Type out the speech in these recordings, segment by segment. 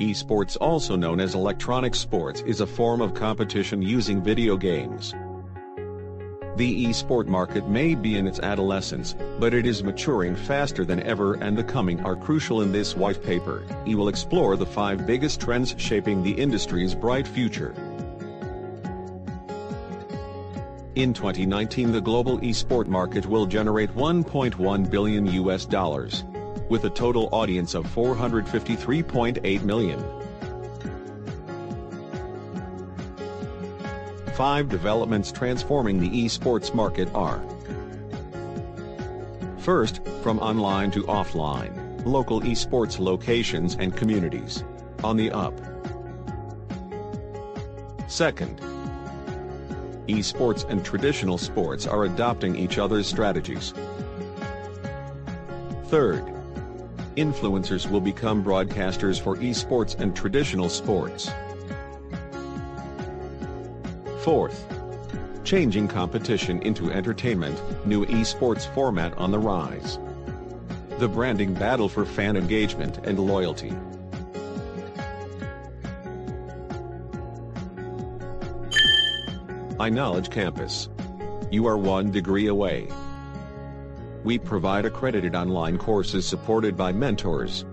Esports also known as electronic sports is a form of competition using video games. The esport market may be in its adolescence, but it is maturing faster than ever and the coming are crucial in this white paper. We will explore the five biggest trends shaping the industry's bright future. In 2019 the global esport market will generate 1.1 billion US dollars. With a total audience of 453.8 million. Five developments transforming the esports market are First, from online to offline, local esports locations and communities. On the up. Second, esports and traditional sports are adopting each other's strategies. Third, influencers will become broadcasters for esports and traditional sports. Fourth, changing competition into entertainment, new esports format on the rise. The branding battle for fan engagement and loyalty. iKnowledge Campus. You are one degree away. We provide accredited online courses supported by mentors.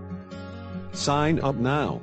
Sign up now.